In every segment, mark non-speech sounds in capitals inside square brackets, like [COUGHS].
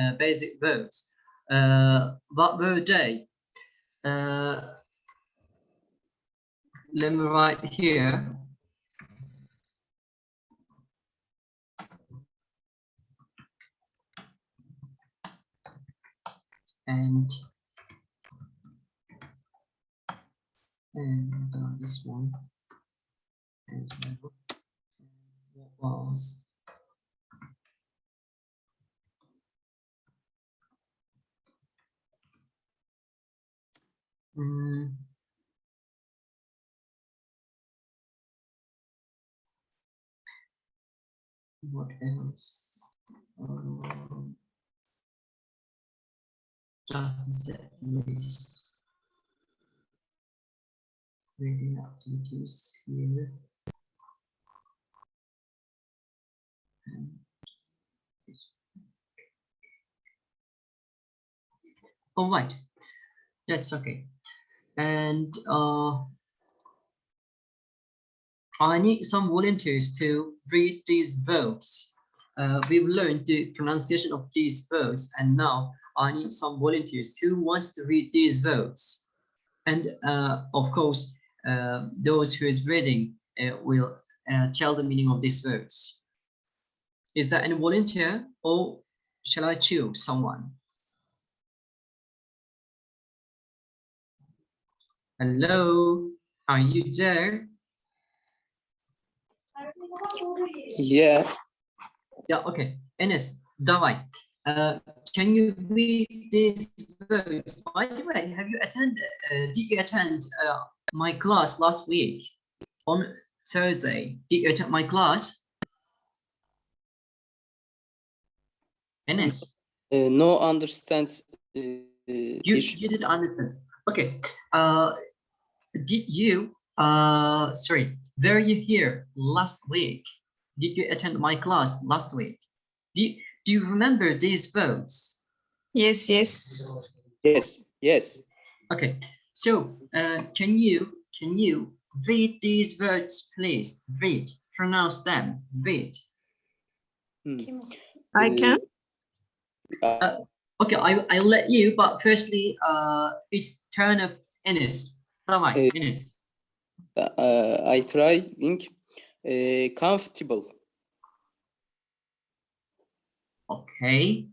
uh, basic verbs. Uh, what were they? Uh, let me write here. And and uh, this one. What was Mm. What else? Um, just a set list. Reading activities here. All right, that's okay. And uh, I need some volunteers to read these verbs. Uh, we've learned the pronunciation of these verbs, and now I need some volunteers who wants to read these verbs. And uh, of course, uh, those who is reading uh, will uh, tell the meaning of these verbs. Is there any volunteer, or shall I choose someone? Hello, are you there? Yeah, Yeah, okay. Enes, давай. Uh, can you read these verbs? By the way, have you attended, uh, did you attend uh, my class last week on Thursday? Did you attend my class? Enes, uh, no understand. Uh, you, teacher. you didn't understand. Okay. Uh, did you, uh, sorry, were you here last week? Did you attend my class last week? Do, do you remember these verbs? Yes, yes. Yes, yes. Okay, so uh, can you can you read these words, please? Read, pronounce them. Read. Hmm. I Uh, can. uh, Okay, I I'll let you, but firstly, uh, it's turn of Enes. Tamam, Eh, Enes. uh, I try think uh, comfortable. Okay,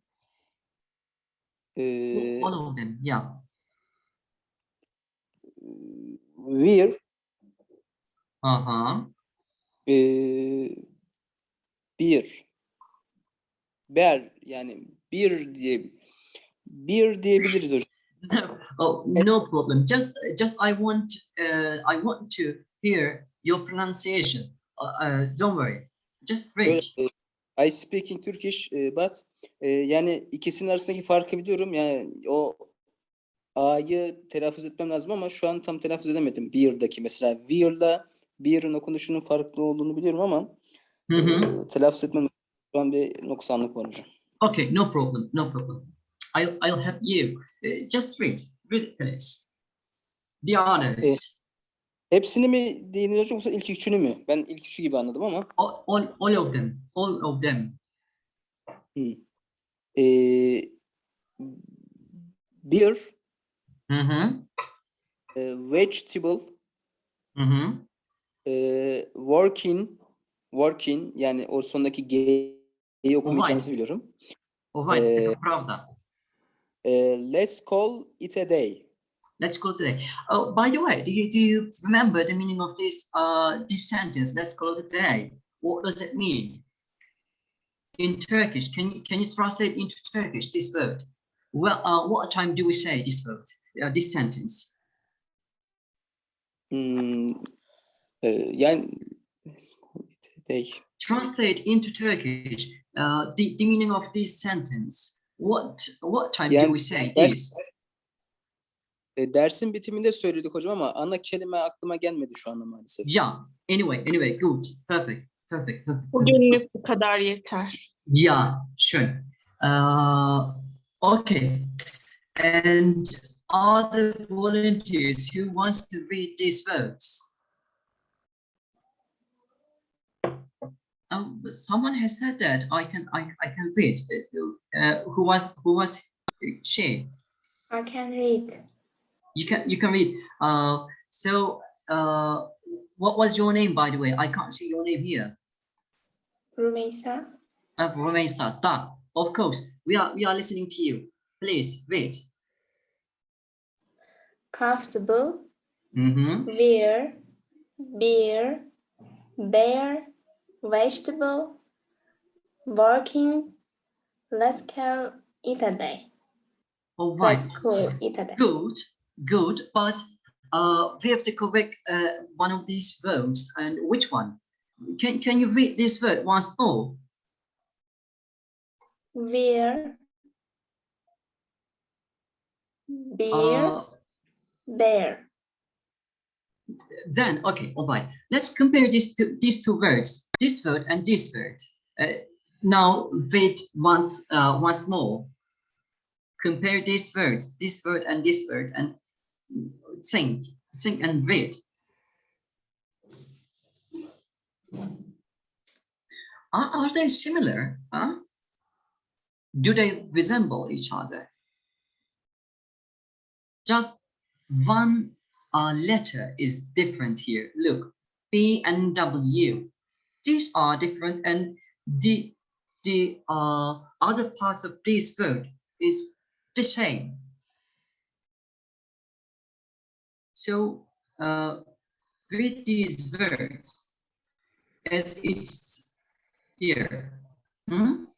Uh, all of them. Yeah. wear. Uh huh. Uh, beer. Bear yani bir diye bir diyebiliriz hocam. [LAUGHS] oh, no problem. Just just I want uh, I want to hear your pronunciation. Uh, uh, don't worry. Just e, I speak in Turkish e, but e, yani ikisinin arasındaki farkı biliyorum. Yani o A'yı telaffuz etmem lazım ama şu an tam telaffuz edemedim. Beer'daki mesela Weir'la Beer'ın okunuşunun farklı olduğunu biliyorum ama Hı hı. e, telaffuz etmem şu an bir noksanlık var hocam. Okay, no problem, no problem. I'll I'll help you. Uh, just read, read it, please. The others, Hepsini mi hocam yoksa ilk üçünü mü? Ben ilk üçü gibi anladım ama. all, all, all of them, all of them. E, beer, Hı hı, e, vegetable, hı hı. e, working, working yani o sondaki G'yi okumayacağınızı biliyorum. Alright, Eh, taka E, let's call it a day. Let's go today. Oh, by the way, do you do you remember the meaning of this uh this sentence? Let's go today. What does it mean? In Turkish, can you can you translate into Turkish this word? Well, uh, what time do we say this word? Uh, this sentence. Hmm, e, yani let's call it a day. translate into Turkish uh, the, the meaning of this sentence. What what time do Yani we say ders- this? E, dersin bitiminde söyledik hocam ama ana kelime aklıma gelmedi şu anda maalesef. Yeah. Anyway, anyway, good, perfect, perfect, perfect. Bugünlük bu kadar yeter. Yeah, sure. Uh, okay. And are the volunteers who wants to read these words? Um, someone has said that I can I, I can read. Uh, who was who was she? I can read. You can you can read. Uh, so uh, what was your name by the way? I can't see your name here. Rumeysa. Uh, Romesa. Da. Of course, we are we are listening to you. Please read. Comfortable. Mm-hmm. Wear. Beer. Bear. Vegetable. Working. Let's go eat a day. All right. Let's go eat a day. Good, good. But uh, we have to correct uh, one of these verbs. And which one? Can can you read this word once more? Wear. Beer. Uh, Bear. then okay all right let's compare these two these two words this word and this word. Uh, now wait once uh, once more. Compare these words this word and this word and think think and read are, are they similar huh? Do they resemble each other? Just one uh, letter is different here. Look, B and W. These are different, and the the uh, other parts of this word is the same. So uh, read these words as it's here. Hmm?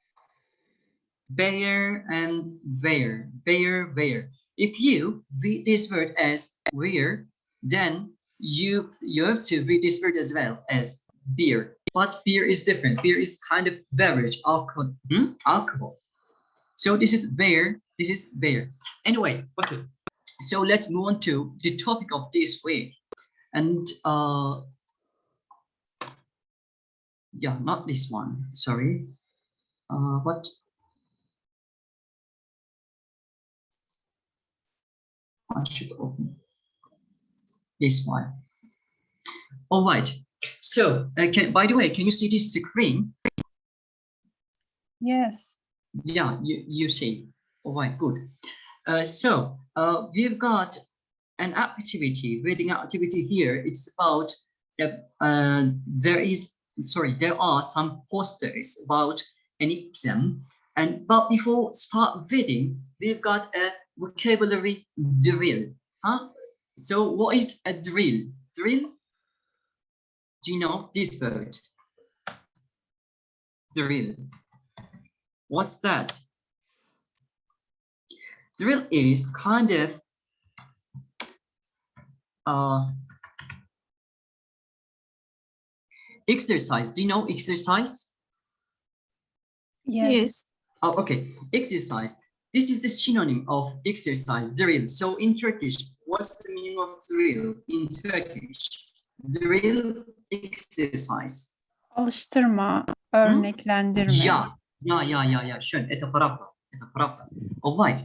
Bear and where, bear, where. If you read this word as where, then you you have to read this word as well as beer. But beer is different. Beer is kind of beverage, alcohol, hmm? alcohol. So this is beer, this is beer. Anyway, okay. So let's move on to the topic of this week. And uh yeah, not this one, sorry. Uh what I should open this one. All right. So, uh, can, by the way, can you see this screen? Yes. Yeah, you, you see. All right, good. Uh, so, uh, we've got an activity, reading activity here. It's about, uh, there is, sorry, there are some posters about an exam. And, but before start reading, we've got a vocabulary drill. Huh? So what is a drill? Drill? Do you know this word? Drill. What's that? Drill is kind of uh, exercise. Do you know exercise? Yes. Yes. Oh, okay. Exercise. This is the synonym of exercise, drill. So in Turkish, what's the meaning of drill in Turkish? drill exercise. Alıştırma, örneklendirme. Ya, ya, ya, ya, ya. Şön, ete pravda. All right.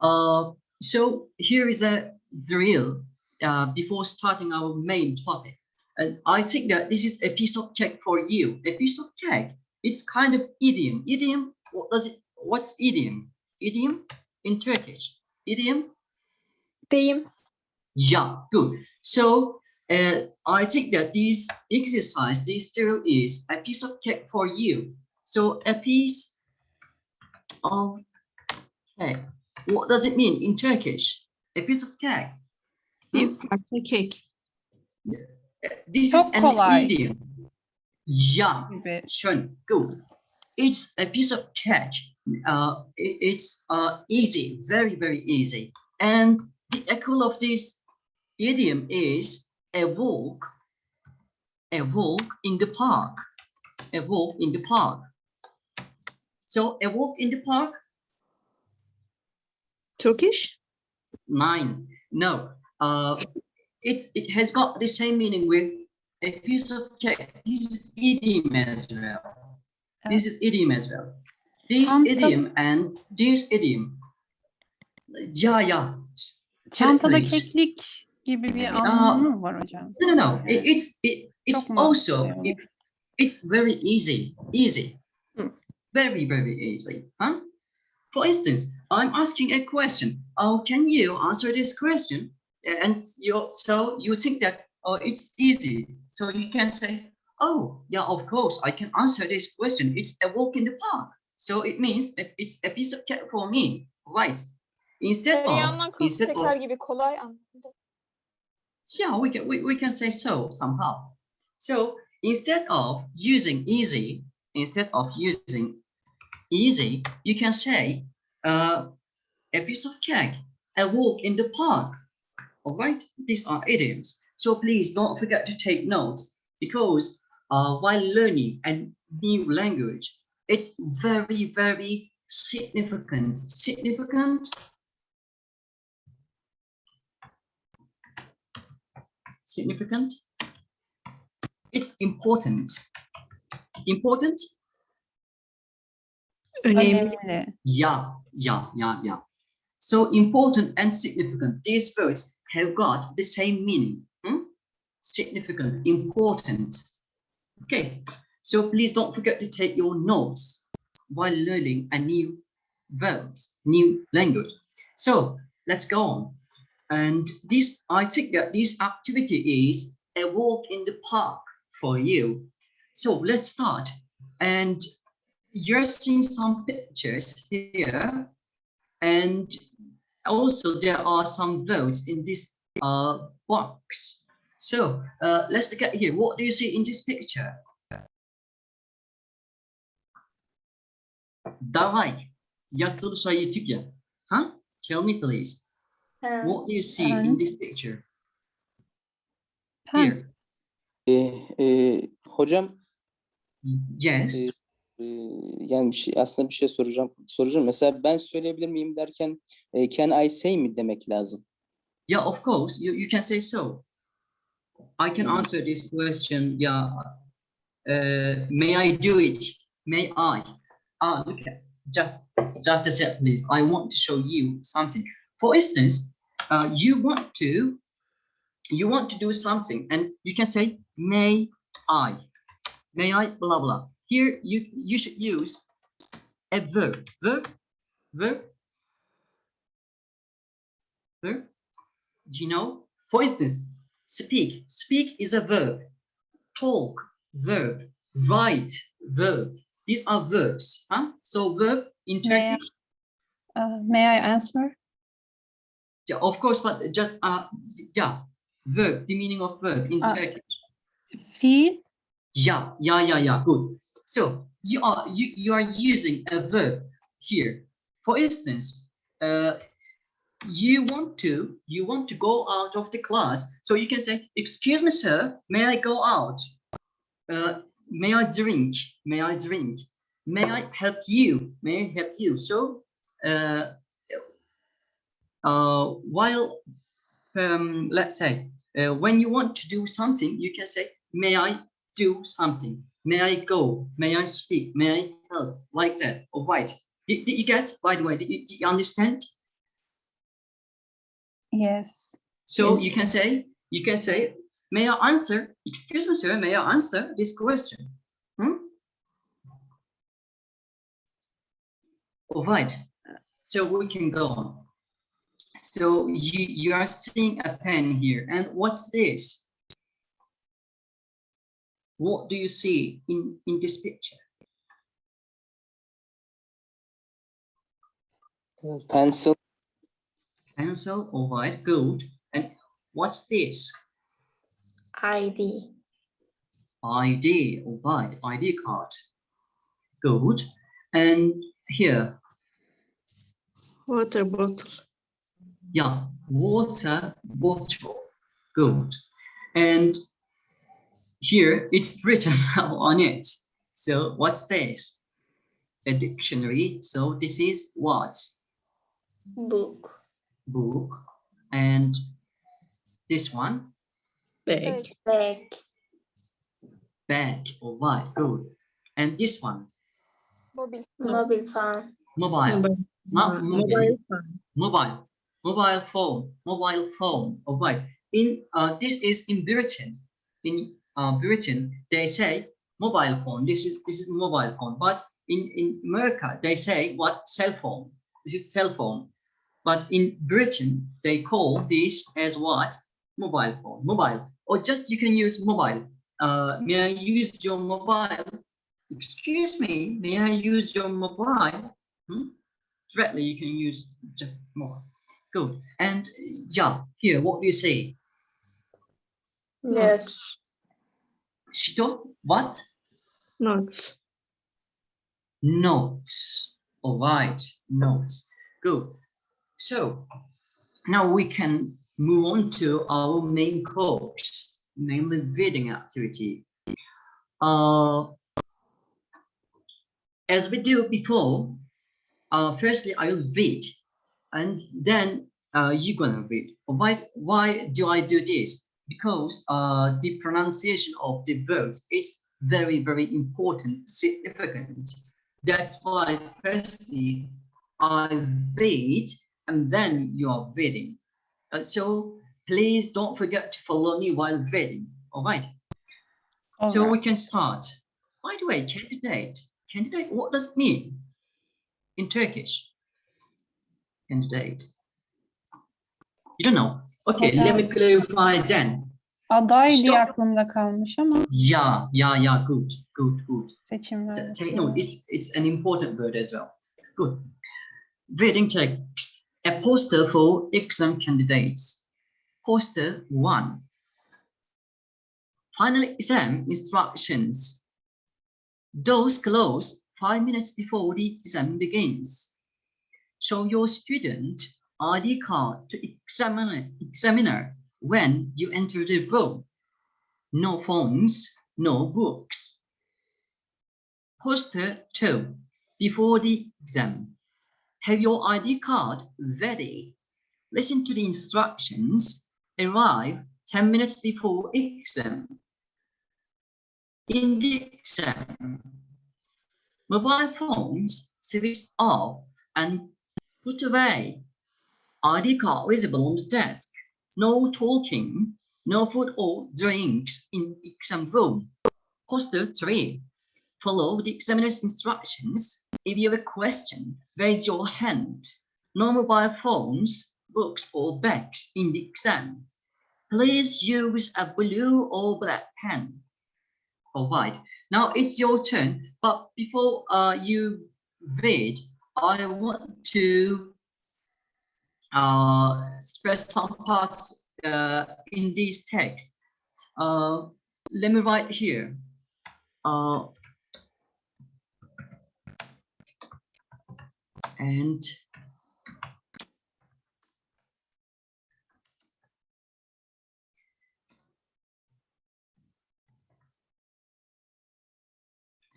Uh, so here is a drill uh, before starting our main topic. And I think that this is a piece of cake for you. A piece of cake, it's kind of idiom. Idiom, what does it, what's idiom? Idiom in Turkish. Idiom? Deyim. Yeah, good. So uh, I think that this exercise, this drill is a piece of cake for you. So a piece of cake. What does it mean in Turkish? A piece of cake. Bir parça kek. This Çok is an kolay. idiom. Yeah, gibi. Schön, good. It's a piece of cake. Uh, it- it's uh, easy, very, very easy. And the equal of this idiom is a walk, a walk in the park, a walk in the park. So a walk in the park, Turkish. nine. No, uh, it, it has got the same meaning with a piece of cake. This is idiom as well. This is idiom as well. This Çanta- idiom and this idiom. Yeah. Çantada keklik gibi bir anlamı mı var hocam? No, no, no. It, it's it, it's Çok also it, It's very easy, easy, Hmm. very, very easy. Huh? For instance, I'm asking a question. Oh, can you answer this question? And you so you think that oh, it's easy. So you can say, oh, yeah, of course, I can answer this question. It's a walk in the park. So it means that it's a piece of cake for me, right? Instead of, instead of gibi kolay anladım. Yeah, we can we, we can say so somehow. So instead of using easy, instead of using easy, you can say uh, a piece of cake, a walk in the park. All right, these are idioms. So please don't forget to take notes because uh, while learning a new language, it's very, very significant. Significant significant. It's important. Important? Önemli. Önemli. Yeah, yeah, yeah, yeah. So important and significant. These words have got the same meaning. hmm? Significant, important. Okay, so please don't forget to take your notes while learning a new verbs, new language. So let's go on. And this, I think that this activity is a walk in the park for you. So let's start. And you're seeing some pictures here. And also there are some votes in this uh, box. So uh, let's look at here. What do you see in this picture? Давай, я слушаю тебя. Huh? Tell me please. Pen, What do you see in Pen. this picture? Pen. Here. Ee, e, hocam Yes. e, yani bir şey, aslında bir şey soracağım. Soracağım. Mesela ben söyleyebilir miyim derken e, can I say mi demek lazım? Yeah, of course, you, you can say so. I can answer this question. Yeah. Uh, may I do it? May I? Ah, look at just just a sec, please. I want to show you something. For instance, uh, you want to you want to do something, and you can say may I? May I? Blah blah. Here you you should use a verb. Verb. Verb. Verb. Do you know? For instance, speak. Speak is a verb. Talk, verb. Write, verb. These are verbs. Huh? So verb in May I- Turkish, Uh, may I answer? Yeah, of course, but just uh yeah, verb, the meaning of verb in Uh, Turkish. Fiil. Yeah, yeah, yeah, yeah. Good. So you are you you are using a verb here. For instance, uh, you want to you want to go out of the class, so you can say, "Excuse me, sir, may I go out? Uh, may I drink? May I drink? May I help you? May I help you?" So, uh, uh, while um, let's say uh, when you want to do something, you can say, "May I do something? May I go? May I speak? May I help?" Like that. All right. Did, did you get? By the way, did you, did you understand? Yes. So Yes. you can say, you can say, may I answer? Excuse me, sir, may I answer this question? Hmm? All right. So we can go on. So you you are seeing a pen here, and what's this? What do you see in in this picture? Pencil, Pencil. All right, good. And what's this? ID, ID, all right, ID card. Good. And here, Water bottle. Yeah, water bottle. Good. And here it's written [LAUGHS] on it. So what's this? A dictionary. So this is what? book, Book. And this one, Bag. bag, bag. All right, good. And this one, Mobil. mobile phone, mobile. Mobile. Not mobile. mobile phone. mobile mobile phone mobile phone right in uh this is in britain in uh britain they say mobile phone. This is this is mobile phone. But in in America, they say what cell phone. This is cell phone. But in Britain, they call this as what mobile phone. Mobile or just you can use mobile. Uh, may I use your mobile? Excuse me. May I use your mobile? Hmm? Directly, you can use just mobile. Good. And yeah, here, what do you say? Yes. Shito, what? Notes. Notes. All right, notes. Good. So now we can move on to our main course, namely reading activity. Uh, as we do before, uh, firstly I will read, and then uh, you're gonna read. Why? Why do I do this? Because uh, the pronunciation of the words is very, very important, significant. That's why firstly I read and then you are reading. Uh, so please don't forget to follow me while reading. All right. All so right. we can start. By the way, candidate. Candidate, what does it mean in Turkish? Candidate. You don't know. Okay, let me clarify then. Aday diye aklımda kalmış ama Yeah, yeah, yeah. Good, good, good. Take note. It's it's an important word as well. Good. Reading text. A poster for exam candidates. Poster one. Final exam instructions. Doors close five minutes before the exam begins. Show your student ID card to examiner, examiner when you enter the room. No phones, no books. Poster 2. Before the exam, have your ID card ready. Listen to the instructions. Arrive 10 minutes before exam. In the exam, mobile phones switch off and put away. ID card visible on the desk. No talking, no food or drinks in exam room. Poster 3 follow the examiner's instructions. If you have a question, raise your hand. No mobile phones, books, or bags in the exam. Please use a blue or black pen. All right, now it's your turn. But before uh, you read, I want to uh, stress some parts uh, in this text. Uh, let me write here. Uh, and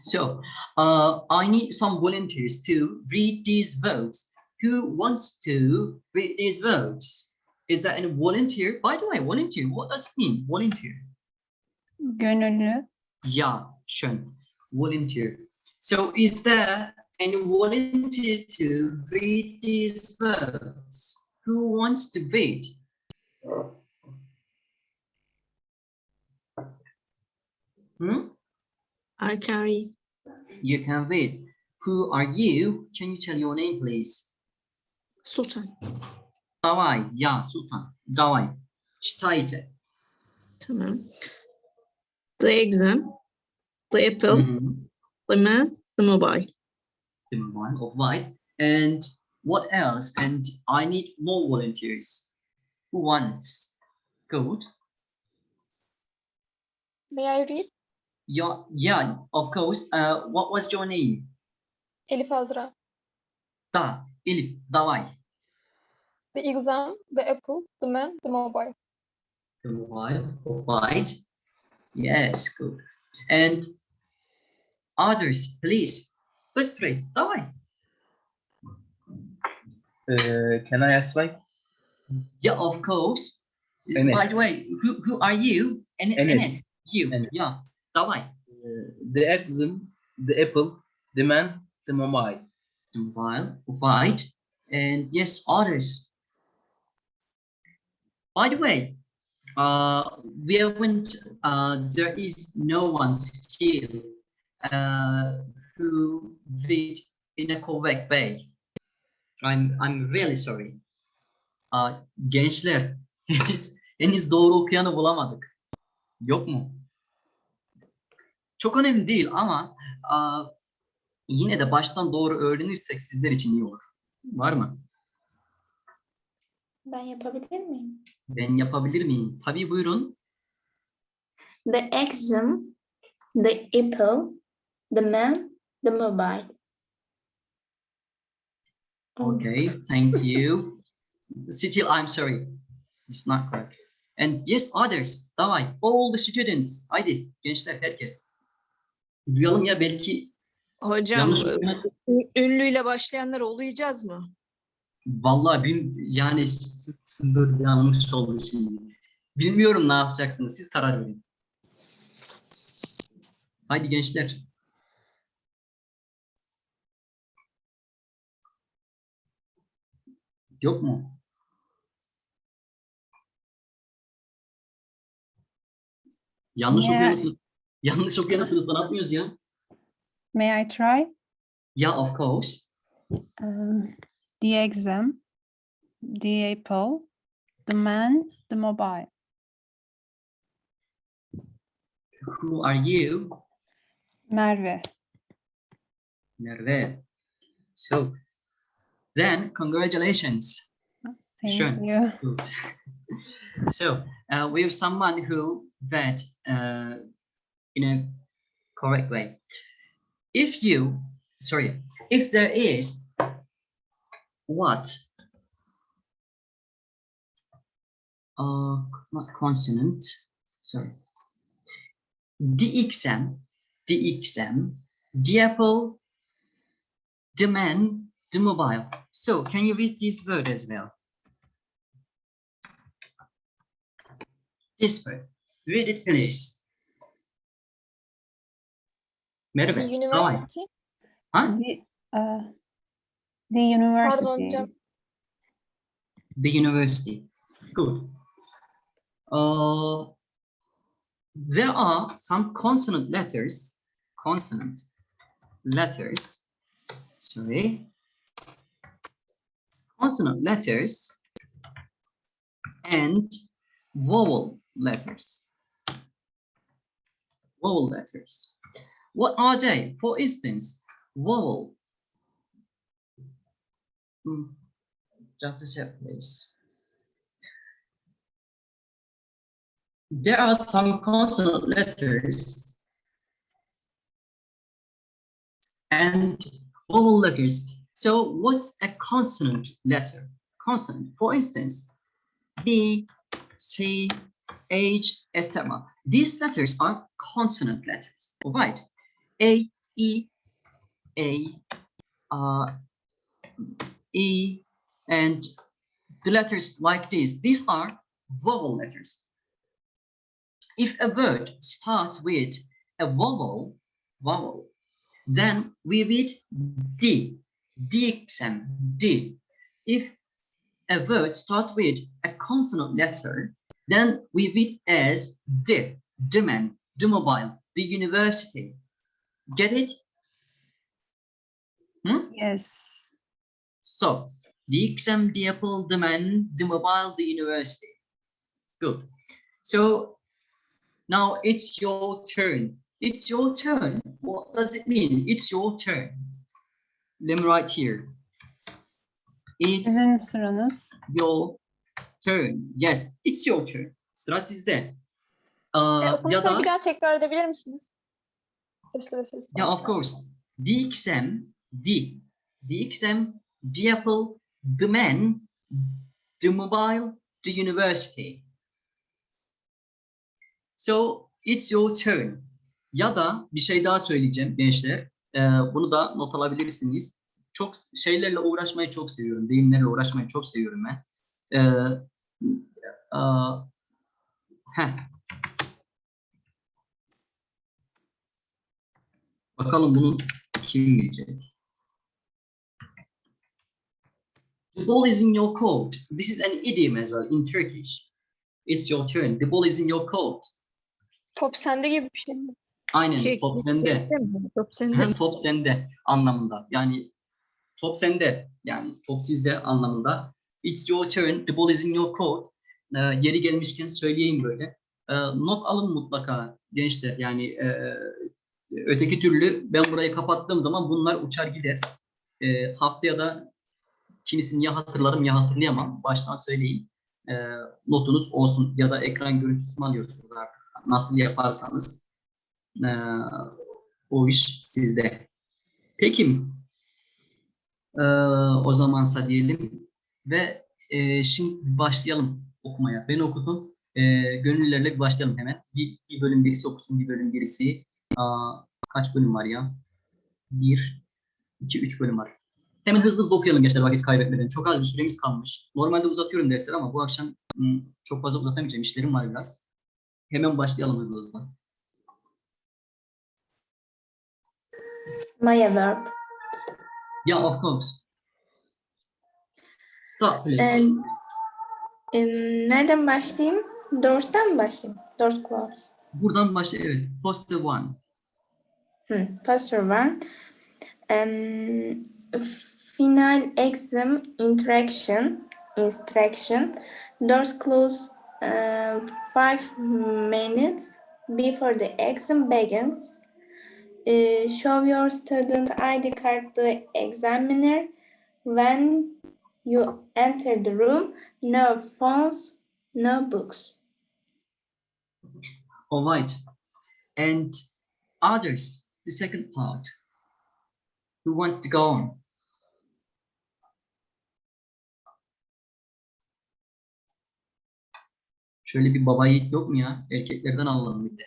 so uh, I need some volunteers to read these votes. Who wants to read these votes? Is that a volunteer? By the way, volunteer, what does it mean? Volunteer. Gönüllü. Yeah, schön. Volunteer. So is there any volunteer to read these votes? Who wants to read? Hmm? I can read. You can read. Who are you? Can you tell your name, please? Sultan. Давай, я, Sultan. Давай. Читайте. Tamam. The exam. The apple. Mhm. The man. The mobile. The one of white. And what else? And I need more volunteers. Who wants? Good. May I read? Yeah, yeah, of course. Uh, what was your name? Elif Azra. Da, Elif, давай. The exam, the apple, the man, the mobile. The mobile, provide. Yes, good. And others, please. Быстрей, давай. Uh, can I ask why? Yeah, of course. By the way, who, who are you? And Enes. You, yeah. давай. Uh, the exam, the apple, the man, the mobile. The mobile, of white. And yes, others. By the way, uh, we haven't, uh, there is no one still uh, who did in a correct way. I'm, I'm really sorry. Uh, gençler, [LAUGHS] henüz, henüz doğru okuyanı bulamadık. Yok mu? Çok önemli değil ama uh, yine de baştan doğru öğrenirsek sizler için iyi olur. Var mı? Ben yapabilir miyim? Ben yapabilir miyim? Tabii buyurun. The exam, the apple, the man, the mobile. Okay, thank you. Still, I'm sorry. It's not correct. And yes, others. Davay. All the students. Haydi gençler herkes. Duyalım ya belki Hocam yanlış ün- ünlüyle başlayanlar olacağız mı? Vallahi bin, yani dur yanlış oldu şimdi. Bilmiyorum ne yapacaksınız. Siz karar verin. Haydi gençler. Yok mu? Yanlış Yeah. okuyorsunuz. Yanlış. Ne yapmıyoruz ya? May I try? Yeah, of course. Um, the exam, the apple, the man, the mobile. Who are you? Merve. Merve. So, then congratulations. Thank you. Good. [LAUGHS] so uh, we have someone who that uh, in a correct way. If you, sorry, if there is what uh, not consonant, sorry, DXM, DXM, the apple, the man, the mobile. So can you read this word as well? This word. Read it, please. The university. Huh? The, uh, the university. hocam. The university. Good. Uh, there are some consonant letters. Consonant letters. Sorry. Consonant letters and vowel letters. Vowel letters. What are they? For instance, vowel. Just a sec, please. There are some consonant letters and vowel letters. So what's a consonant letter? Consonant, for instance, B, C, H, etc. These letters are consonant letters, all right? A, E, A, uh, E, and the letters like this. These are vowel letters. If a word starts with a vowel, vowel, then we read D, DXM, D. If a word starts with a consonant letter, then we read as the man, the mobile, the university. Get it? Hmm? Yes. So, the exam, the apple, the man, the mobile, the university. Good. So, now it's your turn. It's your turn. What does it mean? It's your turn. Let me write here. It's Sizin sıranız. your turn. Yes, it's your turn. Sıra sizde. E, Aa, ya da bir daha tekrar edebilir misiniz? Yeah, of course. The exam, the, the apple, the man, the mobile, the university. So it's your turn. Ya da bir şey daha söyleyeceğim gençler. Ee, bunu da not alabilirsiniz. Çok şeylerle uğraşmayı çok seviyorum. Deyimlerle uğraşmayı çok seviyorum ben. Ee, heh. Bakalım bunu kim bilecek? The ball is in your court. This is an idiom as well in Turkish. It's your turn. The ball is in your court. Top sende gibi bir şey mi? Aynen Çek- top sende. Top sende. [LAUGHS] Top sende anlamında. Yani top sende. Yani top sizde anlamında. It's your turn. The ball is in your court. Ee, yeri gelmişken söyleyeyim böyle. Ee, not alın mutlaka gençler. Yani e, öteki türlü ben burayı kapattığım zaman bunlar uçar gider. Ee, haftaya da kimisini ya hatırlarım ya hatırlayamam. Baştan söyleyeyim. Ee, notunuz olsun ya da ekran görüntüsü alıyorsunuz artık. Nasıl yaparsanız. Ee, o iş sizde. Peki. Ee, o zamansa diyelim ve e, şimdi başlayalım okumaya. Ben okudum. Gönüllülerle bir başlayalım hemen. Bir, bir bölüm birisi okusun, bir bölüm birisi. Kaç bölüm var ya? Bir, iki, üç bölüm var. Hemen hızlı hızlı okuyalım gençler vakit kaybetmeden. Çok az bir süremiz kalmış. Normalde uzatıyorum dersleri ama bu akşam çok fazla uzatamayacağım. İşlerim var biraz. Hemen başlayalım hızlı hızlı. Maya verb. Yeah, of course. Stop, please. Em, em, nereden başlayayım? Doors'tan mı başlayayım? Doors close. Buradan başla. Evet. Poster one. Hmm, Pastor one. Um, final exam interaction instruction. Doors close uh, five minutes before the exam begins. Uh, show your student ID card to examiner when you enter the room. No phones, no books. All right. And others, the second part. Who wants to go on? Şöyle bir baba yiğit yok mu ya? Erkeklerden alalım bir de.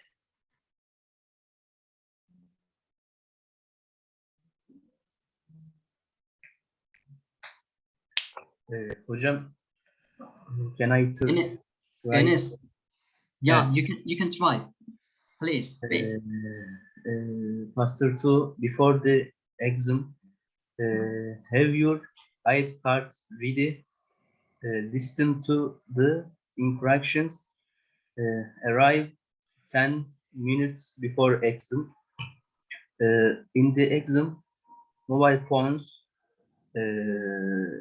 Ee, hocam can I to Ene- try? Enes. Yeah, Evet. you can you can try. Please. Ee, wait. uh, Master 2 before the exam uh, have your ID card ready uh, listen to the instructions uh, arrive 10 minutes before exam. Uh, in the exam mobile phones uh,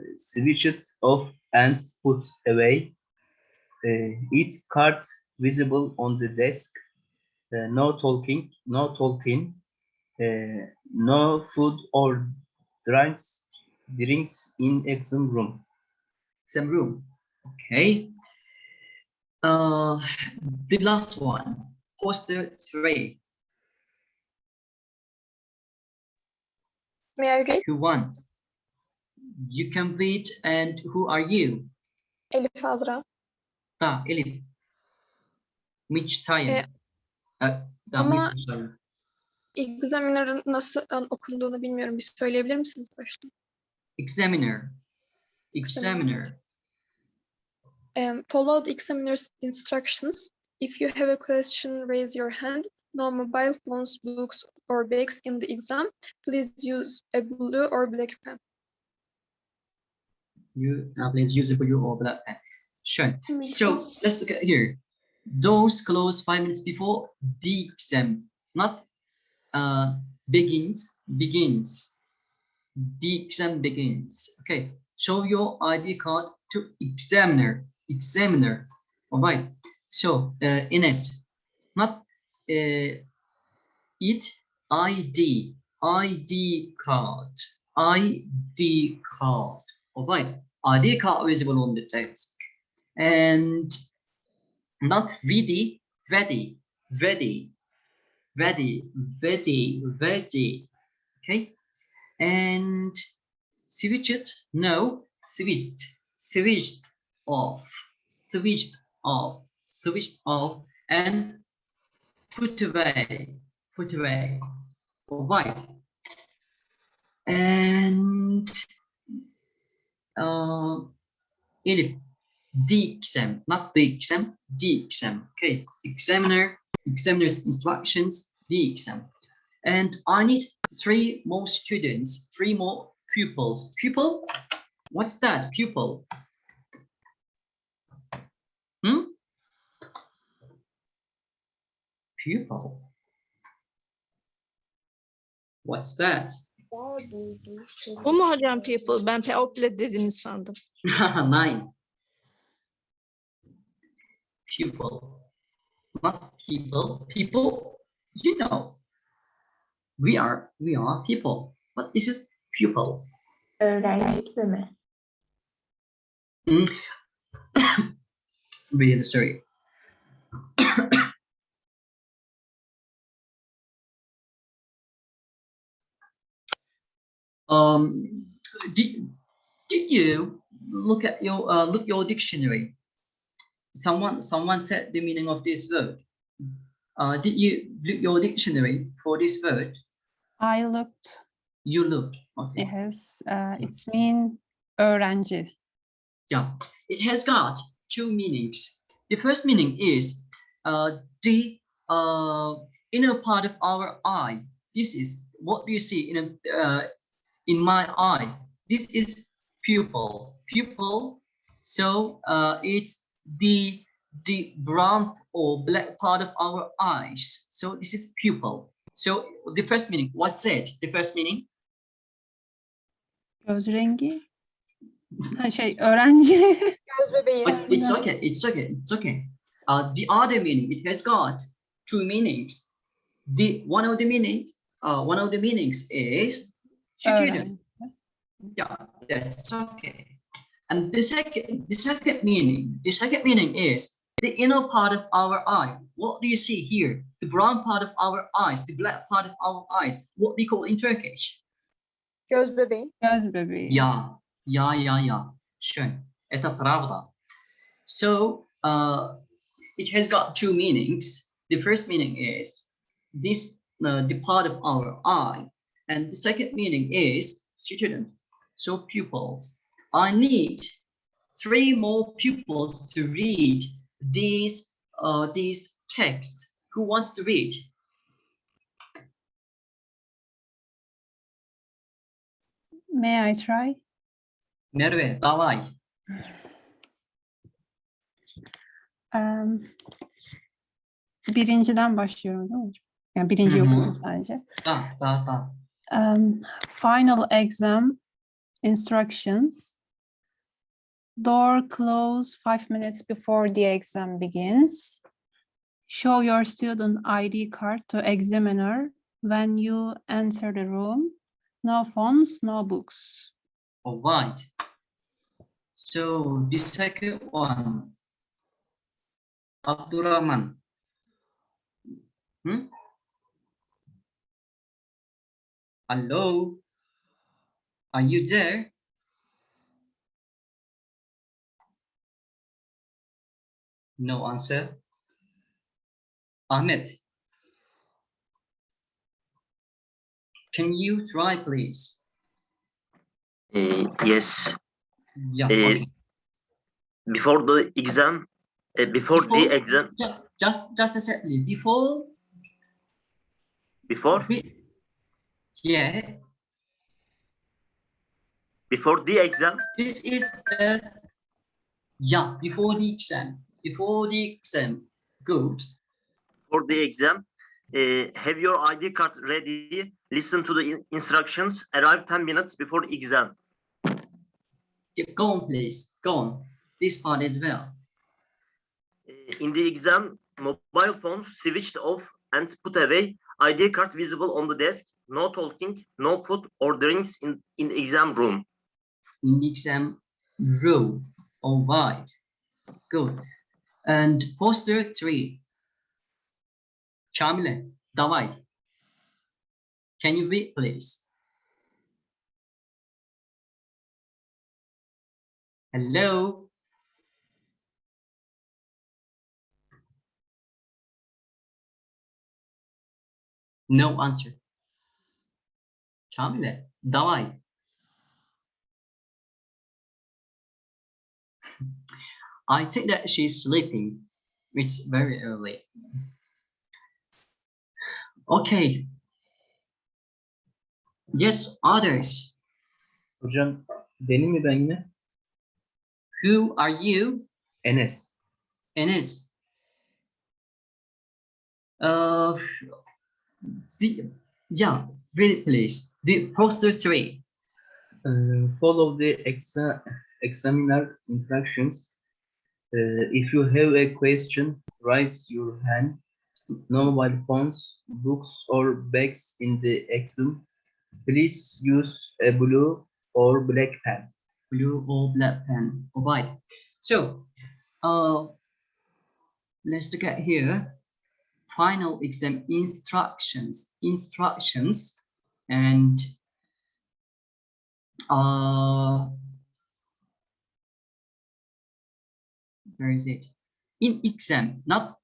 off and put away. Uh, eat card visible on the desk. uh, no talking, no talking, uh, no food or drinks, drinks in exam room. Some room. Okay. Uh, the last one. Poster three. May I read? Who wants? You can read and who are you? Elif Azra. Ah, Elif. Which time? Ah, ama-. Examiner'ın nasıl an- okunduğunu bilmiyorum. Bir söyleyebilir misiniz başta? Examiner. Examiner. Um, follow the examiner's instructions. If you have a question, raise your hand. No mobile phones, books, or bags in the exam. Please use a blue or black pen. You uh, please use a blue or black pen. Sure. So let's look at here. Those close five minutes before the exam, not uh, begins, begins. The exam begins. Okay. Show your ID card to examiner. Examiner. All right. So uh, Ines, not uh, it ID ID card ID card. All right. ID card visible on the desk and not ready, ready, ready, ready, ready, ready. Okay, and switched. No, switched, switched off, switched off, switched off, and put away, put away. why? and uh, the exam, not the exam, the exam. Okay, examiner, examiner's instructions, the exam. And I need three more students, three more pupils. Pupil? What's that? Pupil? Hmm? Pupil. What's that? Bu mu hocam people? Ben people dediniz sandım. [LAUGHS] Nine. Pupil. Not people. People, you know. We are, we are people. But this is pupil. Öğrenci mi? Really sorry. [COUGHS] um, did, did you look at your uh, look your dictionary? Someone someone said the meaning of this word. Uh, did you look your dictionary for this word? I looked. You looked. Okay. It has. Uh, it's mean öğrenci. Yeah, it has got two meanings. The first meaning is uh, the uh, inner part of our eye. This is what do you see in a, uh, in my eye. This is pupil. Pupil. So uh, it's the the brown or black part of our eyes. So this is pupil. So the first meaning. What's it? The first meaning. Göz rengi. Ha, şey öğrenci. Göz bebeği. But it's okay. It's okay. It's okay. Uh, the other meaning it has got two meanings. The one of the meaning, uh, one of the meanings is student. öğrenci. Yeah, that's okay. And the second, the second meaning, the second meaning is the inner part of our eye. What do you see here? The brown part of our eyes, the black part of our eyes. What we call in Turkish. Göz bebeği. Göz bebeği. Yeah, yeah, yeah, yeah. Sure. Это правда. So uh, it has got two meanings. The first meaning is this uh, the part of our eye, and the second meaning is student. So pupils. I need three more pupils to read these uh, these texts. Who wants to read? May I try? Merve, давай. Um, birinciden başlıyorum değil mi hocam? Yani birinci Hı hı. okuyorum sadece. Da, da, da. Um, final exam instructions. Door close five minutes before the exam begins. Show your student ID card to examiner when you enter the room. No phones, no books. All right. So the second one, Abdurrahman. Hmm? Hello? Are you there? No answer. Ahmed. Can you try, please? Uh, yes, Yeah. Eh, okay. before the exam, uh, before Before- the exam, Ju- Just, just a second. Before before yeah, before the exam, this is the, yeah, before the exam, before the exam. Good. for the exam, uh, have your ID card ready. Listen to the in- instructions. Arrive 10 minutes before exam. Go on, please. Go on. This part as well. Uh, in the exam, mobile phones switched off and put away. ID card visible on the desk. No talking, no food or drinks in, in exam room. In exam room. All right. Good. And poster three, Kamile, Davai. Can you read, please? Hello. No answer. Kamile, Davai. I think that she's sleeping. It's very early. Okay. Yes, others. Hocam benim mi ben yine? Who are you? Enes. Enes. Uh, the, yeah, really please. The poster three. Uh, follow the exa examiner instructions. Uh, if you have a question, raise your hand. No mobile phones, books, or bags in the exam. Please use a blue or black pen. blue or black pen. Right. So, uh, let's look at here. Final exam instructions, instructions, and uh, where is it? In exam, not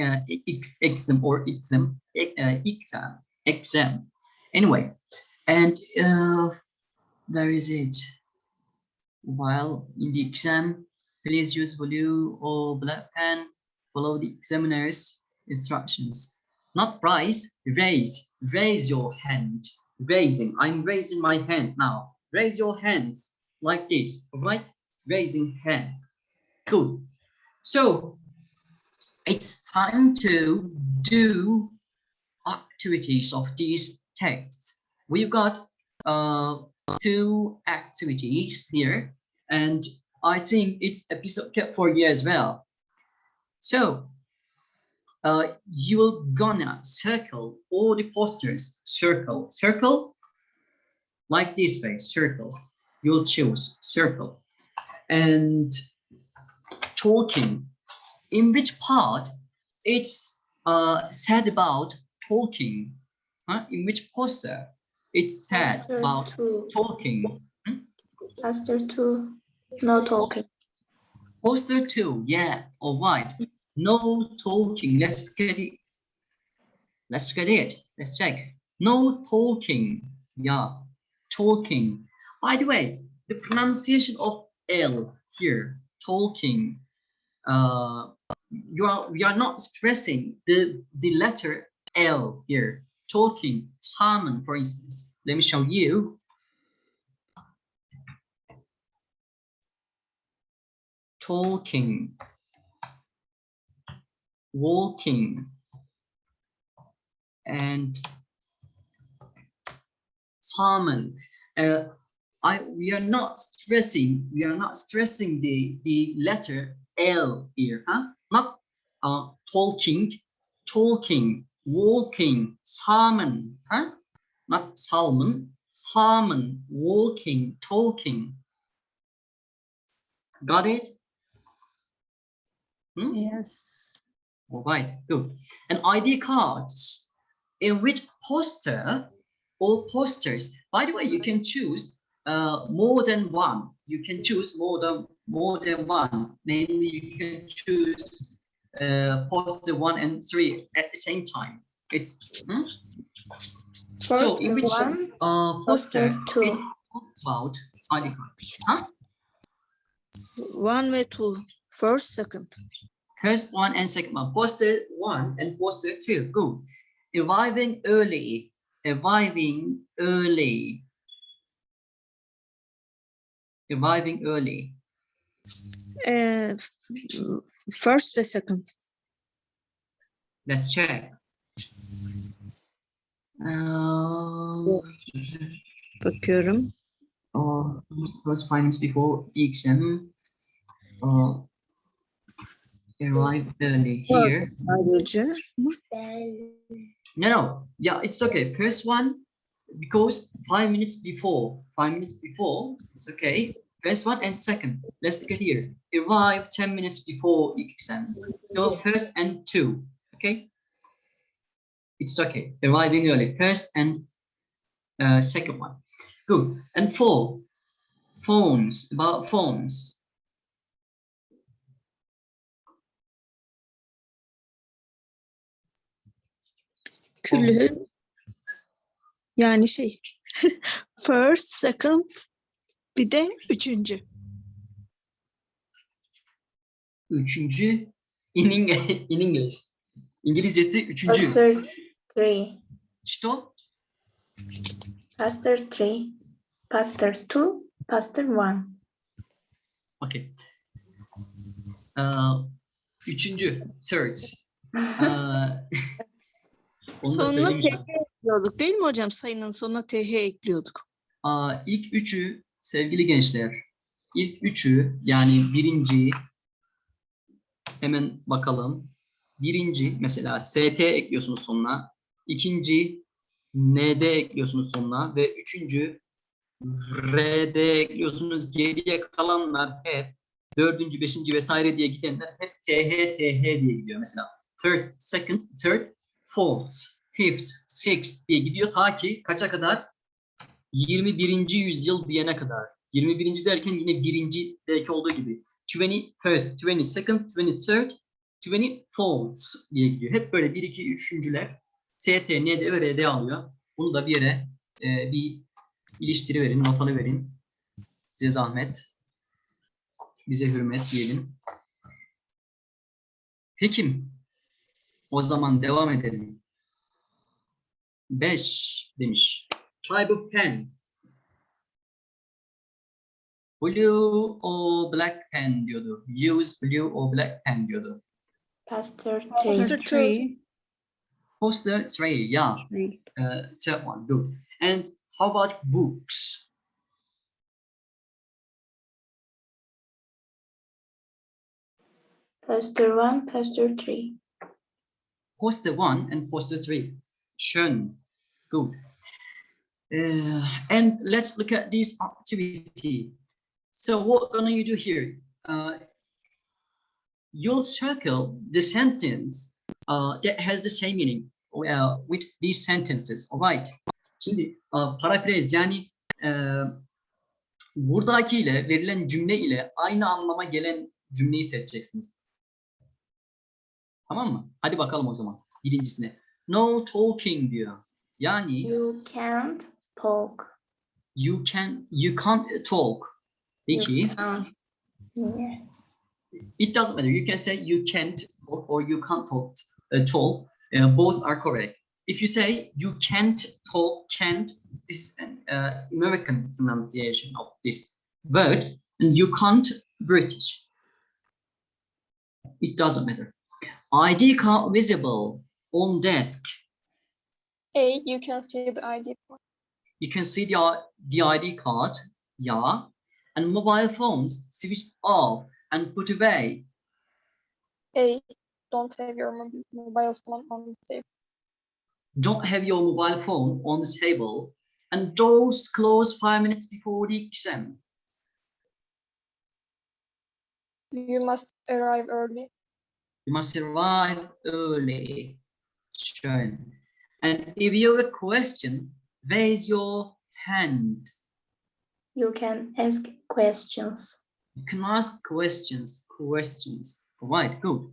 uh, exam or exam, uh, exam, exam. Anyway, and uh, where is it? While in the exam, please use blue or black pen. Follow the examiner's instructions. Not rise, raise. Raise your hand. Raising. I'm raising my hand now. Raise your hands like this. All right? Raising hand. Good. So it's time to do activities of these texts. We've got uh, two activities here, and I think it's episode kept for you as well. So uh, you're gonna circle all the posters, circle, circle, like this way, circle. You'll choose circle. And talking, in which part it's uh, said about talking, huh? in which poster it's said Poster about two. talking. Poster two. No talking. Poster two, yeah, all right. No talking. Let's get it. Let's get it. Let's check. No talking. Yeah, talking. By the way, the pronunciation of L here, talking. Uh, you are we are not stressing the the letter L here. Talking. Salmon, for instance. Let me show you. talking, walking, and salmon. Uh, I we are not stressing we are not stressing the the letter L here, huh? Not uh, talking, talking, walking, salmon, huh? Not salmon, salmon, walking, talking. Got it? Hmm? Yes. All right, good. And ID cards, in which poster or posters, by the way, you can choose uh, more than one. You can choose more than more than one. Namely, you can choose uh, poster one and three at the same time. It's hmm? First in which one, uh, poster it two. about. Huh? One way two. First, second. First one and second one. Poster one and poster two. Good. Arriving early. Arriving early. Arriving early. Ee, first ve second. Let's check. Uh, Bakıyorum. uh, first findings before the exam. Uh, arrive early here. Sadece. No, no. Yeah, it's okay. First one, because five minutes before, five minutes before, it's okay. First one and second. Let's get here. Arrive 10 minutes before exam. So first and two, okay? It's okay. Arriving early. First and uh, second one. Good. And four, phones, about phones. Külü. Yani şey. [LAUGHS] First, second. Bir de üçüncü. Üçüncü in, Eng- in English. İngilizcesi üçüncü. Poster three. Что? Poster three. Poster two. Poster one. Okay. Uh, üçüncü, third. Uh, [LAUGHS] Onu da Sonuna söyleyeyim. TH ekliyorduk değil mi hocam? Sayının sonuna TH ekliyorduk. Aa, ilk üçü sevgili gençler, ilk üçü yani birinci hemen bakalım. Birinci mesela ST ekliyorsunuz sonuna. ikinci ND ekliyorsunuz sonuna ve üçüncü RD ekliyorsunuz. Geriye kalanlar hep dördüncü, beşinci vesaire diye gidenler hep TH, TH diye gidiyor. Mesela third, second, third, fourth, fifth, sixth diye gidiyor ta ki kaça kadar? 21. yüzyıl diyene kadar. 21. derken yine birinci belki olduğu gibi. 21st, 22nd, 23rd, 24th diye gidiyor. Hep böyle 1, 2, 3'üncüler ST, ND ve RD alıyor. Bunu da bir yere e, bir iliştiri verin, notanı verin. Size zahmet. Bize hürmet diyelim. Peki. O zaman devam edelim. 5 demiş. Tribe of pen. Blue or black pen diyordu. Use blue or black pen diyordu. Pastor Poster three. two. Three. Poster three, yeah. Three. Uh, third one, good. And how about books? Poster one, poster three. Poster one and poster three. Schön. Good. Uh, and let's look at this activity. So what gonna you do here? Uh, you'll circle the sentence uh, that has the same meaning uh, with these sentences. All right. Şimdi uh, paraphrase yani uh, buradakiyle verilen cümle ile aynı anlama gelen cümleyi seçeceksiniz. Tamam mı? Hadi bakalım o zaman birincisine. No talking diyor. Yani You can't talk. you can you can't talk. Peki. You can't. Yes. It doesn't matter. You can say you can't talk or you can't talk. Uh, talk. Uh, both are correct. If you say you can't talk, can't is an uh, American pronunciation of this word, and you can't British. It doesn't matter. ID card visible on desk. A, you can see the ID card. You can see the, the ID card, yeah, and mobile phones switched off and put away. A, don't have your mobile phone on the table. Don't have your mobile phone on the table, and doors close five minutes before the exam. You must arrive early. You must arrive early. Sure. And if you have a question, raise your hand. You can ask questions. You can ask questions, questions. All right, good.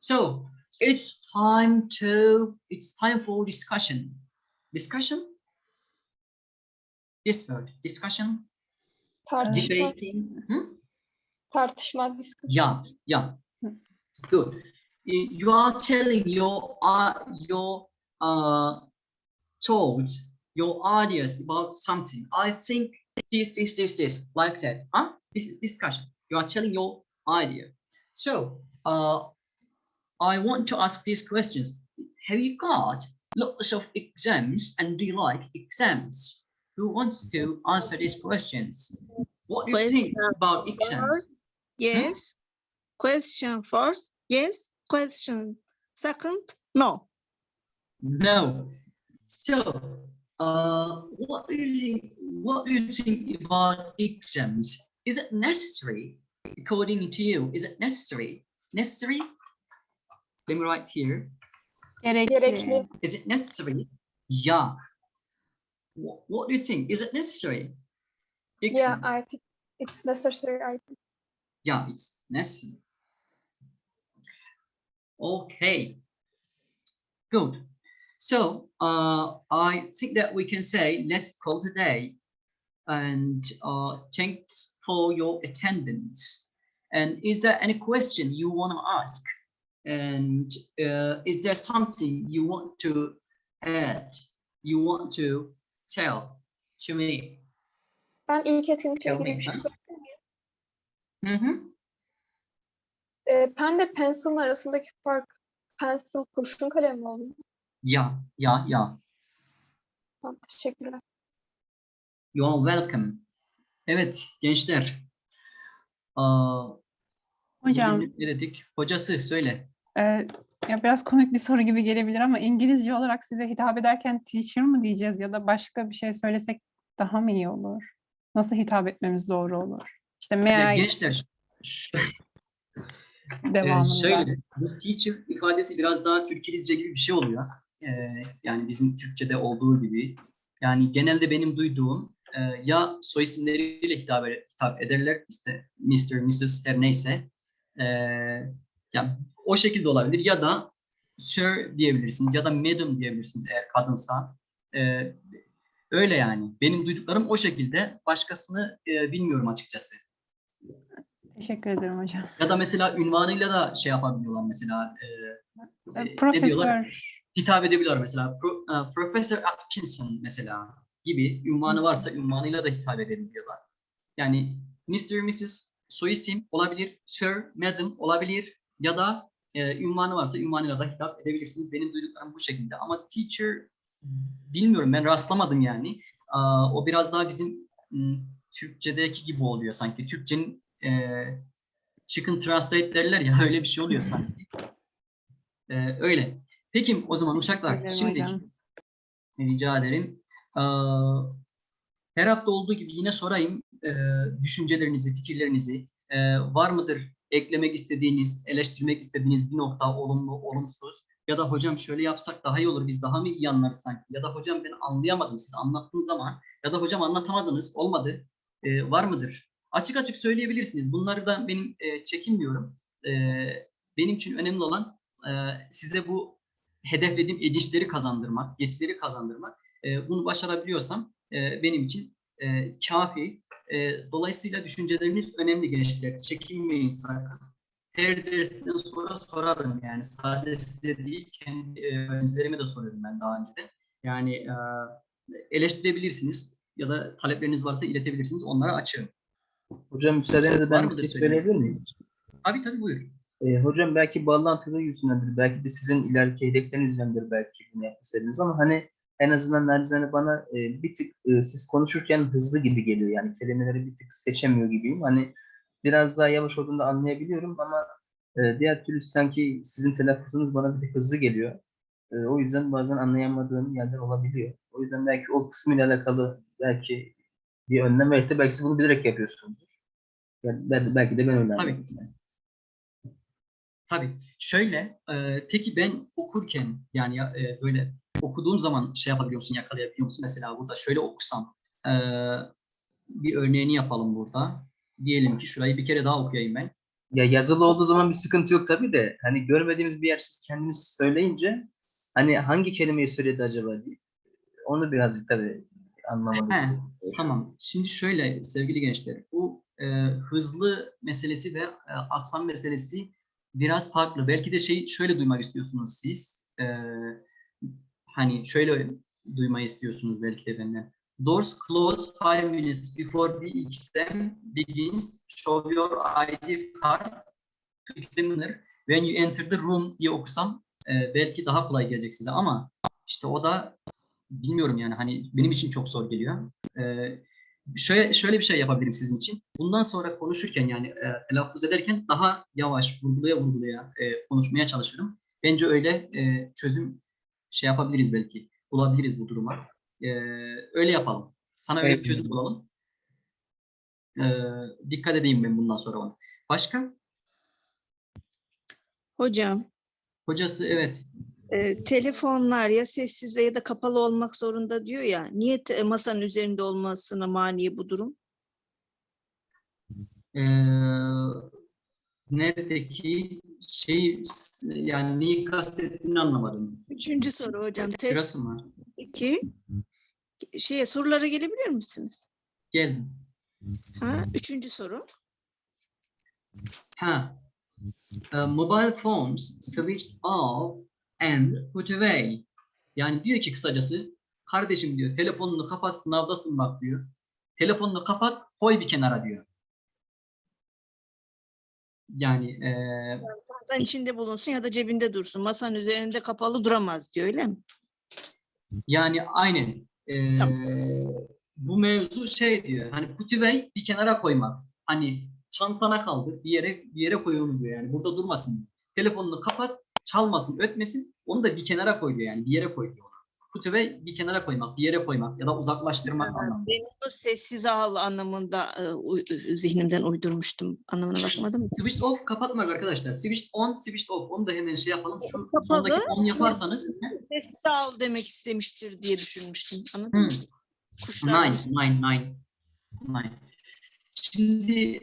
So it's time to, it's time for discussion. Discussion? This word, discussion, Tartışma, debating. Hmm? tartışma, discussion. Yeah, yeah. Good. You are telling your uh, your uh thoughts, your ideas about something. I think this, this, this, this, like that. Huh? This is discussion. You are telling your idea. So uh I want to ask these questions. Have you got lots of exams and do you like exams? Who wants to answer these questions? What do you think Question about exams? First, yes. Question first, yes. Question second, no. No. So, uh, what do you think? What do you think about exams? Is it necessary, according to you? Is it necessary? Necessary? Let me write here. Gerekli. Is it necessary? Yeah. What, what do you think? Is it necessary? Yeah, I think it's necessary. I think. Yeah, it's necessary. Okay. Good. So uh, I think that we can say let's call today and uh, thanks for your attendance. And is there any question you want to ask? And uh, is there something you want to add? You want to tell to me? Ben ilk etkinlikle Tell ilgili bir şey sorabilir miyim? Hı hı. Ee, pen ile pencil'ın arasındaki fark pencil kurşun kalem mi oluyor? Ya, ya, ya. Tamam, teşekkürler. You are welcome. Evet gençler. Aa, Hocam, ne dedik? Hocası söyle. e, ya biraz komik bir soru gibi gelebilir ama İngilizce olarak size hitap ederken teacher mı diyeceğiz ya da başka bir şey söylesek daha mı iyi olur? Nasıl hitap etmemiz doğru olur? İşte Ya may I gençler Ee, [LAUGHS] devamında. şöyle, bu teacher ifadesi biraz daha Türkçelizce gibi bir şey oluyor. Ee, yani bizim Türkçe'de olduğu gibi. Yani genelde benim duyduğum e, ya soy isimleriyle hitap, ed- hitap ederler, işte Mr., Mrs. her neyse. Ee, ya o şekilde olabilir ya da Sir diyebilirsiniz ya da Madam diyebilirsiniz eğer kadınsa. Ee, öyle yani. Benim duyduklarım o şekilde. Başkasını e, bilmiyorum açıkçası. Teşekkür ederim hocam. Ya da mesela ünvanıyla da şey yapabiliyorlar mesela. E, E, e? Profesör. Hitap edebiliyorlar mesela. Pro, e, Professor Atkinson mesela gibi ünvanı varsa ünvanıyla da hitap edebiliyorlar. Yani Mr. Mrs. soy isim olabilir, Sir, Madam olabilir ya da e, ünvanı varsa ünvanıyla da hitap edebilirsiniz. Benim duyduklarım bu şekilde. Ama teacher bilmiyorum ben rastlamadım yani. Aa, o biraz daha bizim Türkçedeki gibi oluyor sanki. Türkçenin e, chicken translate derler ya [LAUGHS] öyle bir şey oluyor sanki. E, öyle. Peki o zaman uşaklar şimdi rica ederim. Her hafta olduğu gibi yine sorayım e, düşüncelerinizi, fikirlerinizi. E, var mıdır eklemek istediğiniz, eleştirmek istediğiniz bir nokta olumlu, olumsuz? Ya da hocam şöyle yapsak daha iyi olur, biz daha mı iyi anlarız sanki? Ya da hocam ben anlayamadım, siz anlattığınız zaman ya da hocam anlatamadınız, olmadı. E, var mıdır? Açık açık söyleyebilirsiniz. Bunları da benim e, çekinmiyorum. E, benim için önemli olan e, size bu hedeflediğim edişleri kazandırmak, yetileri kazandırmak. E, bunu başarabiliyorsam e, benim için e, kafi. E, dolayısıyla düşünceleriniz önemli gençler. Çekinmeyin sakın. Her dersten sonra sorarım yani. Sadece size değil, kendi öğrencilerime de soruyorum ben daha önceden. Yani e, eleştirebilirsiniz ya da talepleriniz varsa iletebilirsiniz. Onlara açığım. Hocam müsaadenizle ben bir şey söyleyebilir miyim? Tabii tabii buyur. Ee, hocam belki bağlantılı yüzündendir. Belki de sizin ileriki hedefleriniz yüzündendir belki bunu yapmışsınız ama hani en azından narizane bana e, bir tık e, siz konuşurken hızlı gibi geliyor. Yani kelimeleri bir tık seçemiyor gibiyim. Hani biraz daha yavaş olduğunda anlayabiliyorum ama e, diğer türlü sanki sizin telaffuzunuz bana bir tık hızlı geliyor. E, o yüzden bazen anlayamadığım yerler olabiliyor. O yüzden belki o kısmıyla alakalı belki bir önlem belki de belki siz bunu bilerek yapıyorsunuzdur. Yani belki de ben öyle Tabii. yani. Tabii. Şöyle, e, peki ben okurken yani ya, e, böyle okuduğum zaman şey yapabiliyor musun, yakalayabiliyor musun? Mesela burada şöyle okusam, e, bir örneğini yapalım burada. Diyelim ki şurayı bir kere daha okuyayım ben. Ya yazılı olduğu zaman bir sıkıntı yok tabii de hani görmediğimiz bir yer siz kendiniz söyleyince hani hangi kelimeyi söyledi acaba diye onu birazcık tabii anlamadım. He, Tamam. Şimdi şöyle sevgili gençler, bu e, hızlı meselesi ve e, aksam meselesi biraz farklı. Belki de şey şöyle duymak istiyorsunuz siz. E, hani şöyle duymayı istiyorsunuz belki de benden. Doors close five minutes before the exam begins. Show your ID card to examiner. When you enter the room diye okusam e, belki daha kolay gelecek size ama işte o da bilmiyorum yani hani benim için çok zor geliyor. Ee, şöyle şöyle bir şey yapabilirim sizin için. Bundan sonra konuşurken yani e, telaffuz ederken daha yavaş vurgulaya vurgulaya e, konuşmaya çalışırım. Bence öyle e, çözüm şey yapabiliriz belki. Bulabiliriz bu duruma. E, öyle yapalım. Sana öyle bir Evet. çözüm bulalım. E, dikkat edeyim ben bundan sonra ona. Başka? Hocam, Hocası evet. E, telefonlar ya sessizde ya da kapalı olmak zorunda diyor ya. Niye masanın üzerinde olmasına mani bu durum? Ee, neredeki şey yani neyi kastettiğini anlamadım. Üçüncü soru hocam. Test Sırası mı? 2. Şeye sorulara gelebilir misiniz? Geldim. Ha, üçüncü soru. Ha. Uh, mobile phones switched off and put away. Yani diyor ki kısacası kardeşim diyor telefonunu kapat sınavdasın bak diyor. Telefonunu kapat koy bir kenara diyor. Yani Masanın içinde bulunsun ya da cebinde dursun. Masanın üzerinde kapalı duramaz diyor öyle mi? Yani aynen. Ee, Tamam. bu mevzu şey diyor. Hani put away bir kenara koymak. Hani çantana kaldır bir yere bir yere koy onu diyor yani. Burada durmasın. Telefonunu kapat, çalmasın, ötmesin. Onu da bir kenara koy diyor yani. Bir yere koy diyor. Away bir kenara koymak, bir yere koymak ya da uzaklaştırmak anlamında. Ben onu sessiz al anlamında e, uy- zihnimden uydurmuştum. Anlamına bakmadım. Switch off kapatmak arkadaşlar. Switch on, switch off. Onu da hemen şey yapalım. Şu Kapalı. sondaki on yaparsanız. Sessiz al demek istemiştir diye düşünmüştüm. Anladın mı? Hmm. Kuşlar Nine, nine, nine. Nine. Şimdi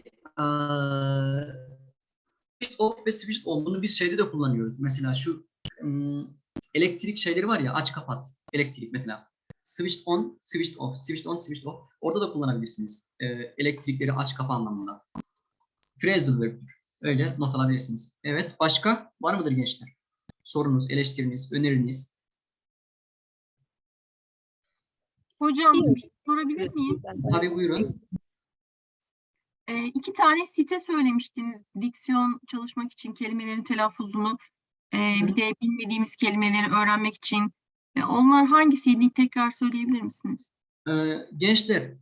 off ve switch on bunu biz şeyde de kullanıyoruz. Mesela şu ım, elektrik şeyleri var ya aç kapat. Elektrik mesela. Switch on, switch off, switch on, switch off. Orada da kullanabilirsiniz. Eee, elektrikleri aç kapa anlamında. Phrasal verb. Öyle not alabilirsiniz. Evet. Başka var mıdır gençler? Sorunuz, eleştiriniz, öneriniz. Hocam sorabilir miyim? Tabii buyurun. Ee, iki tane site söylemiştiniz. Diksiyon çalışmak için kelimelerin telaffuzunu, e, bir de bilmediğimiz kelimeleri öğrenmek için. E, onlar hangisiydi? Tekrar söyleyebilir misiniz? Ee, gençler,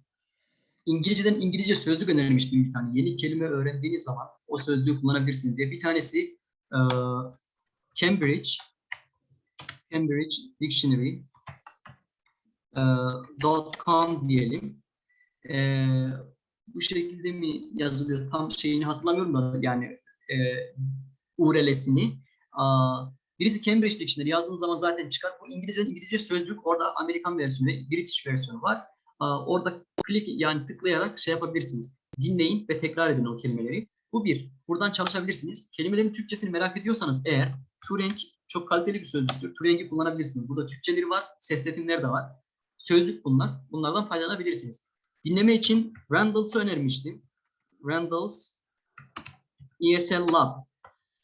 İngilizceden İngilizce sözlük önermiştim bir tane. Yeni kelime öğrendiğiniz zaman o sözlüğü kullanabilirsiniz diye. Bir tanesi e, Cambridge, Cambridge Dictionary e, .com diyelim. E, bu şekilde mi yazılıyor? Tam şeyini hatırlamıyorum da yani e, URL'sini. Birisi Cambridge Dictionary yazdığınız zaman zaten çıkar. Bu İngilizce İngilizce sözlük orada Amerikan versiyonu, ve British versiyonu var. Aa, Orada klik yani tıklayarak şey yapabilirsiniz. Dinleyin ve tekrar edin o kelimeleri. Bu bir. Buradan çalışabilirsiniz. Kelimelerin Türkçesini merak ediyorsanız eğer Turing çok kaliteli bir sözlüktür. Turing'i kullanabilirsiniz. Burada Türkçeleri var, sesletimler de var. Sözlük bunlar. Bunlardan faydalanabilirsiniz. Dinleme için Randalls'ı önermiştim. Randall's ESL Lab.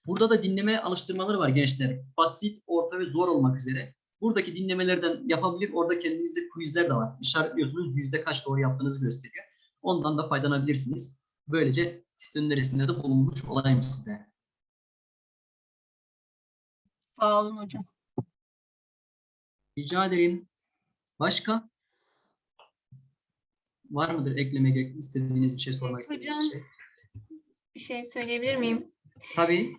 Burada da dinleme alıştırmaları var gençler. Basit, orta ve zor olmak üzere. Buradaki dinlemelerden yapabilir. Orada kendinizde quizler de var. İşaretliyorsunuz. Yüzde kaç doğru yaptığınızı gösteriyor. Ondan da faydalanabilirsiniz. Böylece site önerisinde de bulunmuş olayım size. Sağ olun hocam. Rica ederim. Başka? Var mıdır eklemek istediğiniz bir şey sormak istediğiniz bir şey? Bir şey söyleyebilir miyim? Tabii.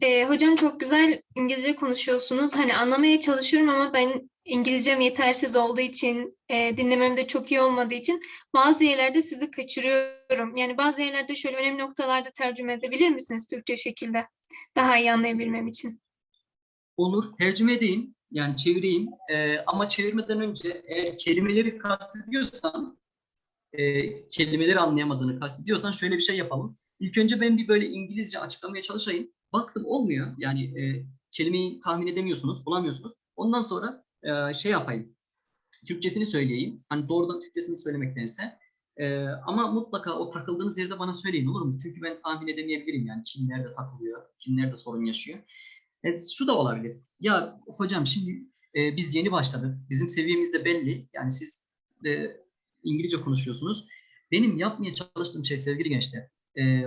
Ee, hocam çok güzel İngilizce konuşuyorsunuz. Hani anlamaya çalışıyorum ama ben İngilizcem yetersiz olduğu için, e, dinlemem de çok iyi olmadığı için bazı yerlerde sizi kaçırıyorum. Yani bazı yerlerde şöyle önemli noktalarda tercüme edebilir misiniz Türkçe şekilde? Daha iyi anlayabilmem için. Olur. Tercüme edeyim. Yani çevireyim. Ee, ama çevirmeden önce eğer kelimeleri kastediyorsan e, kelimeleri anlayamadığını kastediyorsan şöyle bir şey yapalım. İlk önce ben bir böyle İngilizce açıklamaya çalışayım. Baktım olmuyor. Yani e, kelimeyi tahmin edemiyorsunuz, bulamıyorsunuz. Ondan sonra e, şey yapayım. Türkçesini söyleyeyim. Hani doğrudan Türkçesini söylemektense. E, ama mutlaka o takıldığınız yerde bana söyleyin olur mu? Çünkü ben tahmin edemeyebilirim yani kim nerede takılıyor, kim nerede sorun yaşıyor. E, şu da olabilir. Ya hocam şimdi e, biz yeni başladık. Bizim seviyemiz de belli. Yani siz de İngilizce konuşuyorsunuz. Benim yapmaya çalıştığım şey sevgili gençler, e,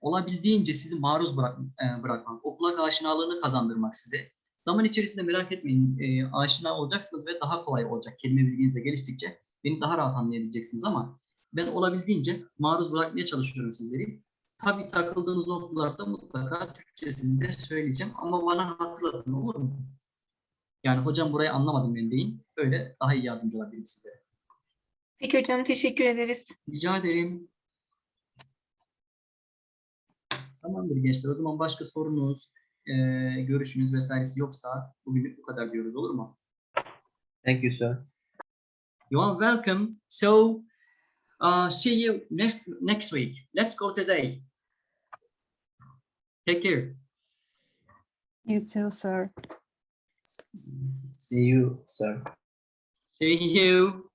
olabildiğince sizi maruz bırak, e, bırakmak, o aşinalığını kazandırmak size. Zaman içerisinde merak etmeyin, e, aşina olacaksınız ve daha kolay olacak. Kelime bilginiz de geliştikçe beni daha rahat anlayabileceksiniz ama ben olabildiğince maruz bırakmaya çalışıyorum sizleri. Tabii takıldığınız noktalarda mutlaka Türkçesini de söyleyeceğim ama bana hatırlatın olur mu? Yani hocam burayı anlamadım ben deyin. Öyle daha iyi yardımcı olabilirim sizlere. Peki hocam teşekkür ederiz. Rica ederim. Tamamdır gençler. O zaman başka sorunuz, e, görüşünüz vesairesi yoksa bugünlük bu kadar diyoruz olur mu? Thank you, sir. You are welcome. So, uh, see you next next week. Let's go today. Take care. You too, sir. See you, sir. See you.